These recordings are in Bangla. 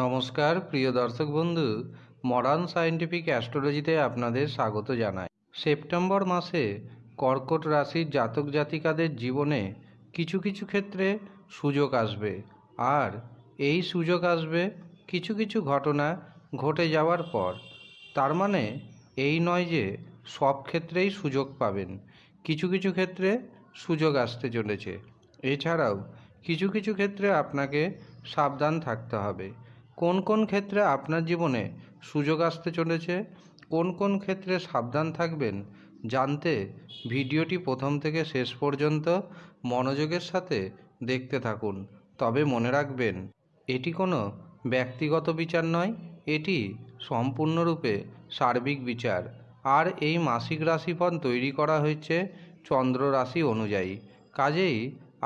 নমস্কার, প্রিয় দর্শক বন্ধু। মডার্ন সায়েন্টিফিক অ্যাস্ট্রোলজিতে আপনাদের স্বাগত জানাই। সেপ্টেম্বর মাসে কর্কট রাশির জাতক জাতিকাদের জীবনে কিছু কিছু ক্ষেত্রে সুযোগ আসবে। আর এই সুযোগ আসবে কিছু কিছু ঘটনা ঘটে যাওয়ার পর। তার মানে এই নয় যে সব ক্ষেত্রেই সুযোগ পাবেন। কিছু কিছু ক্ষেত্রে সুযোগ আসতে চলেছে। এছাড়াও কিছু কিছু ক্ষেত্রে আপনাকে সাবধান থাকতে হবে। কোন কোন ক্ষেত্রে আপনার জীবনে সুযোগ আসতে চলেছে? কোন কোন ক্ষেত্রে সাবধান থাকবেন? জানতে ভিডিওটি প্রথম থেকে শেষ পর্যন্ত মনোযোগের সাথে দেখতে থাকুন। তবে মনে রাখবেন, এটি কোনো ব্যক্তিগত বিচার নয়, এটি সম্পূর্ণরূপে সার্বিক বিচার। আর এই মাসিক রাশিফল তৈরি করা হয়েছে চন্দ্র রাশি অনুযায়ী। কাজেই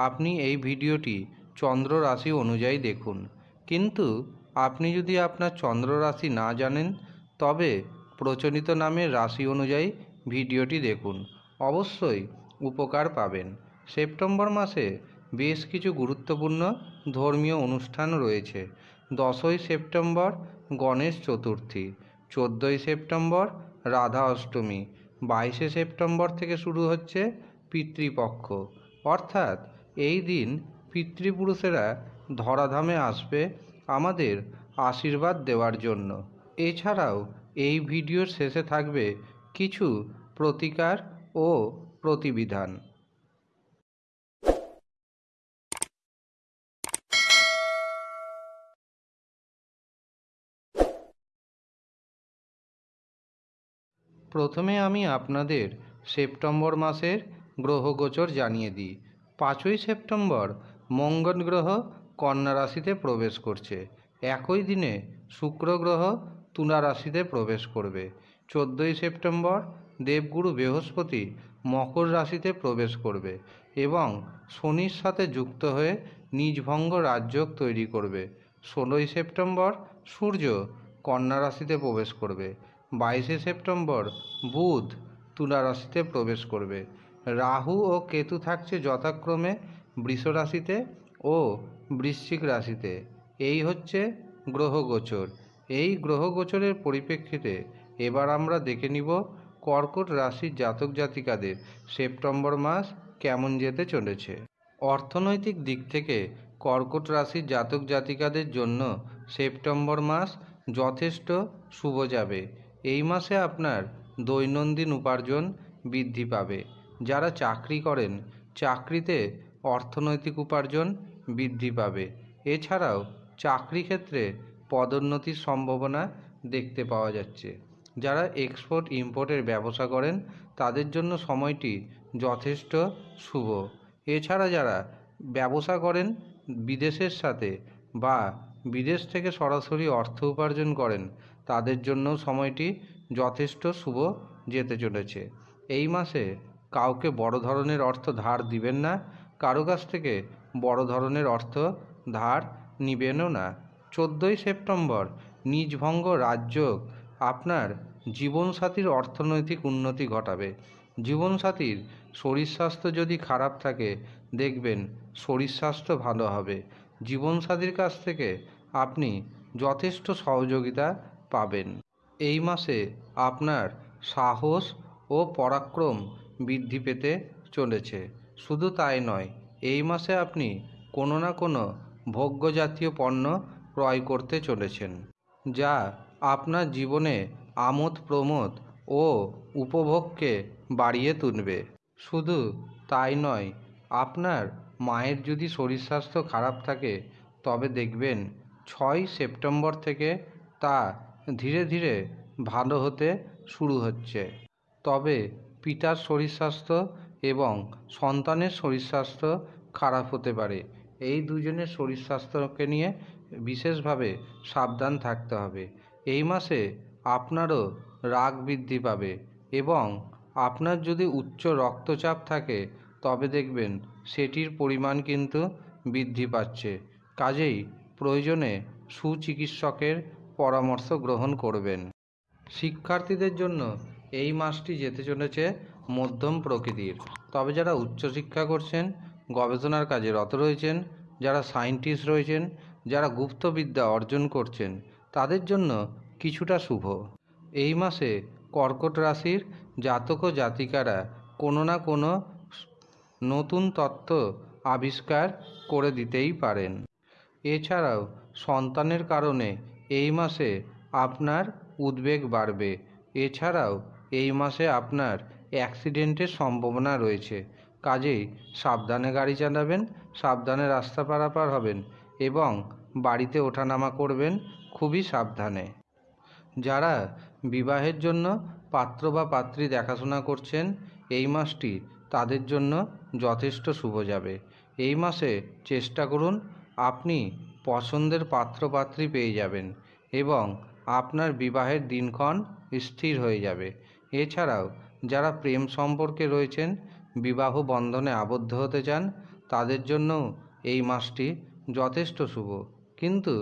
আপনি এই ভিডিওটি চন্দ্র রাশি অনুযায়ী দেখুন। কিন্তু আপনি যদি আপনার চন্দ্র রাশি না জানেন, তবে প্রচলিত নামের রাশি অনুযায়ী ভিডিওটি দেখুন। অবশ্যই উপকার পাবেন। সেপ্টেম্বর মাসে বেশ কিছু গুরুত্বপূর্ণ ধর্মীয় অনুষ্ঠান রয়েছে। দশই সেপ্টেম্বর গণেশ চতুর্থী, চোদ্দোই সেপ্টেম্বর রাধা অষ্টমী, বাইশে সেপ্টেম্বর থেকে শুরু হচ্ছে পিতৃপক্ষ। অর্থাৎ এই দিন পিতৃপুরুষেরা ধরাধামে আসবে আমাদের আশীর্বাদ দেওয়ার জন্য। এছাড়াও এই ভিডিওর শেষে থাকবে কিছু প্রতিকার ও প্রতিবিধান। প্রথমে আমি আপনাদের সেপ্টেম্বর মাসের গ্রহগোচর জানিয়ে দিই। পাঁচই সেপ্টেম্বর মঙ্গল গ্রহ কন্যা রাশিতে প্রবেশ করছে। একই দিনে শুক্র গ্রহ তুলা রাশিতে প্রবেশ করবে। চোদ্দোই সেপ্টেম্বর দেবগুরু বৃহস্পতি মকর রাশিতে প্রবেশ করবে এবং শনির সাথে যুক্ত হয়ে নিজভঙ্গ রাজযোগ তৈরি করবে। ষোলোই সেপ্টেম্বর সূর্য কন্যা রাশিতে প্রবেশ করবে। বাইশে সেপ্টেম্বর বুধ তুলা রাশিতে প্রবেশ করবে। রাহু ও কেতু থাকছে যথাক্রমে বৃষ রাশিতে ও বৃশ্চিক রাশিতে। এই হচ্ছে গ্রহগোচর। এই গ্রহগোচরের পরিপ্রেক্ষিতে এবার আমরা দেখে নিব কর্কট রাশির জাতক জাতিকাদের সেপ্টেম্বর মাস কেমন যেতে চলেছে। অর্থনৈতিক দিক থেকে কর্কট রাশির জাতক জাতিকাদের জন্য সেপ্টেম্বর মাস যথেষ্ট শুভ যাবে। এই মাসে আপনার দৈনন্দিন উপার্জন বৃদ্ধি পাবে। যারা চাকরি করেন, চাকরিতে অর্থনৈতিক উপার্জন বৃদ্ধি পাবে। এছাড়াও চাকরি ক্ষেত্রে পদোন্নতির সম্ভাবনা দেখতে পাওয়া যাচ্ছে। যারা এক্সপোর্ট ইম্পোর্টের ব্যবসা করেন, তাদের জন্য সময়টি যথেষ্ট শুভ। এছাড়া যারা ব্যবসা করেন, বিদেশের সাথে বা বিদেশ থেকে সরাসরি অর্থ উপার্জন করেন, তাদের জন্য সময়টি যথেষ্ট শুভ যেতে চলেছে। এই মাসে কাউকে বড় ধরনের অর্থ ধার দিবেন না। কারও কাছ থেকে বড় ধরনের অর্থ ধার নিবেনও না। চোদ্দোই সেপ্টেম্বর, নিজভঙ্গ রাজযোগ আপনার জীবনসাথীর অর্থনৈতিক উন্নতি ঘটাবে। জীবনসাথীর শরীর স্বাস্থ্য যদি খারাপ থাকে, দেখবেন শরীর স্বাস্থ্য ভালো হবে। জীবনসাথীর কাছ থেকে আপনি যথেষ্ট সহযোগিতা পাবেন। এই মাসে আপনার সাহস ও পরাক্রম বৃদ্ধি পেতে চলেছে। শুধু তাই নয় এই মাসে আপনি কোনো না কোনো ভোগ্য জাতীয় পণ্য ক্রয় করতে চলেছেন, যা আপনার জীবনে আমোদ প্রমোদ ও উপভোগকে বাড়িয়ে তুলবে। শুধু তাই নয়, আপনার মায়ের যদি শরীর স্বাস্থ্য খারাপ থাকে, তবে দেখবেন ছয় সেপ্টেম্বর থেকে তা ধীরে ধীরে ভালো হতে শুরু হচ্ছে। তবে পিতার শরীর স্বাস্থ্য এবং সন্তানের শরীর স্বাস্থ্য খারাপ হতে পারে। এই দুজনের শরীর স্বাস্থ্যকে নিয়ে বিশেষভাবে সাবধান থাকতে হবে। এই মাসে আপনারও রাগ বৃদ্ধি পাবে এবং আপনার যদি উচ্চ রক্তচাপ থাকে, তবে দেখবেন সেটির পরিমাণ কিন্তু বৃদ্ধি পাচ্ছে। কাজেই প্রয়োজনে সুচিকিৎসকের পরামর্শ গ্রহণ করবেন। শিক্ষার্থীদের জন্য এই মাসটি যেতে চলেছে মধ্যম প্রকৃতির। তবে যারা উচ্চশিক্ষা করছেন, গবেষণার কাজে রত রয়েছেন, যারা সায়েন্টিস্ট রয়েছেন, যারা গুপ্তবিদ্যা অর্জন করছেন, তাদের জন্য কিছুটা শুভ। এই মাসে কর্কট রাশির জাতক ও জাতিকারা কোনো না কোনো নতুন তত্ত্ব আবিষ্কার করে দিতেই পারেন। এছাড়াও সন্তানের কারণে এই মাসে আপনার উদ্বেগ বাড়বে। এছাড়াও এই মাসে আপনার অ্যাক্সিডেন্টের সম্ভাবনা রয়েছে। কাজেই সাবধানে গাড়ি চালাবেন, সাবধানে রাস্তা পারাপার হবেন এবং বাড়িতে ওঠানামা করবেন খুবই সাবধানে। যারা বিবাহের জন্য পাত্র বা পাত্রী দেখাশোনা করছেন, এই মাসটি তাদের জন্য যথেষ্ট শুভ যাবে। এই মাসে চেষ্টা করুন, আপনি পছন্দের পাত্র পাত্রী পেয়ে যাবেন এবং আপনার বিবাহের দিনক্ষণ স্থির হয়ে যাবে। এছাড়াও যারা প্রেম সম্পর্কে রয়েছেন, বিবাহ বন্ধনে আবদ্ধ হতে চান, তাদের জন্যও এই মাসটি যথেষ্ট শুভ। কিন্তু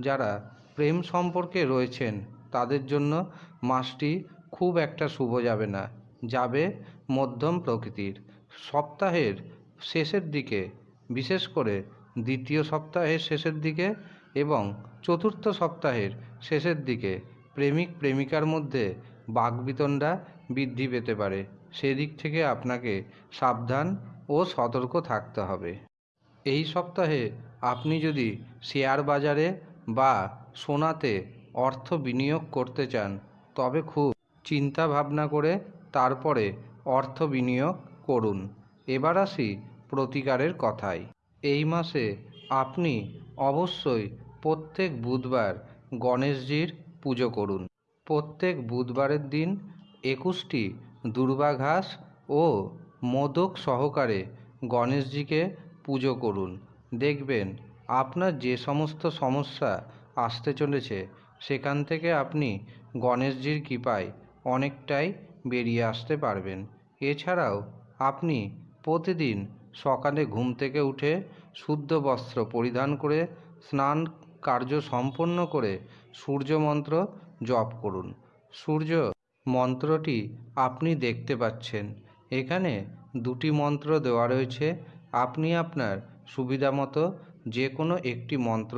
যারা প্রেম সম্পর্কে রয়েছেন, তাদের জন্য মাসটি খুব একটা শুভ যাবে না। যাবে মধ্যম প্রকৃতির। সপ্তাহের শেষের দিকে, বিশেষ করে দ্বিতীয় সপ্তাহের শেষের দিকে এবং চতুর্থ সপ্তাহের শেষের দিকে প্রেমিক প্রেমিকার মধ্যে বাকবিতণ্ডা বৃদ্ধি পেতে পারে। সেদিক থেকে আপনাকে সাবধান ও সতর্ক থাকতে হবে। এই সপ্তাহে আপনি যদি শেয়ার বাজারে বা সোনাতে অর্থ বিনিয়োগ করতে চান, তবে খুব চিন্তা ভাবনা করে তারপরে অর্থ বিনিয়োগ করুন। এবার আসি প্রতিকারের কথায়। এই মাসে আপনি অবশ্যই প্রত্যেক বুধবার গণেশজির পুজো করুন। প্রত্যেক বুধবারের দিন একুশটি দুর্বা ঘাস ও মোদক সহকারে গণেশজিকে পুজো করুন। দেখবেন, আপনার যে সমস্ত সমস্যা আসতে চলেছে, সেখান থেকে আপনি গণেশজির কৃপায় অনেকটাই বেরিয়ে আসতে পারবেন। এছাড়াও, আপনি প্রতিদিন সকালে ঘুম থেকে উঠে শুদ্ধ বস্ত্র পরিধান করে স্নান কার্য সম্পন্ন করে সূর্য মন্ত্র জপ করুন। সূর্য মন্ত্রটি আপনি দেখতে পাচ্ছেন। এখানে দুটি মন্ত্র দেওয়া রয়েছে। আপনি আপনার সুবিধা মতো যে কোনো একটি মন্ত্র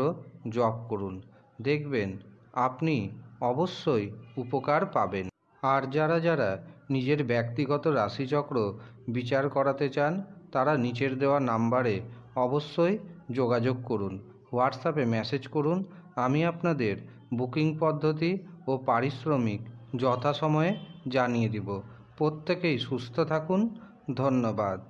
জপ করুন। দেখবেন, আপনি অবশ্যই উপকার পাবেন। আর যারা যারা নিজের ব্যক্তিগত রাশিচক্র বিচার করাতে চান, তারা নিচের দেওয়া নাম্বারে অবশ্যই যোগাযোগ করুন। হোয়াটসঅ্যাপে মেসেজ করুন। আমি আপনাদের বুকিং পদ্ধতি ও পারিশ্রমিক যথাসময়ে জানিয়ে দিব। প্রত্যেকেই সুস্থ থাকুন। ধন্যবাদ।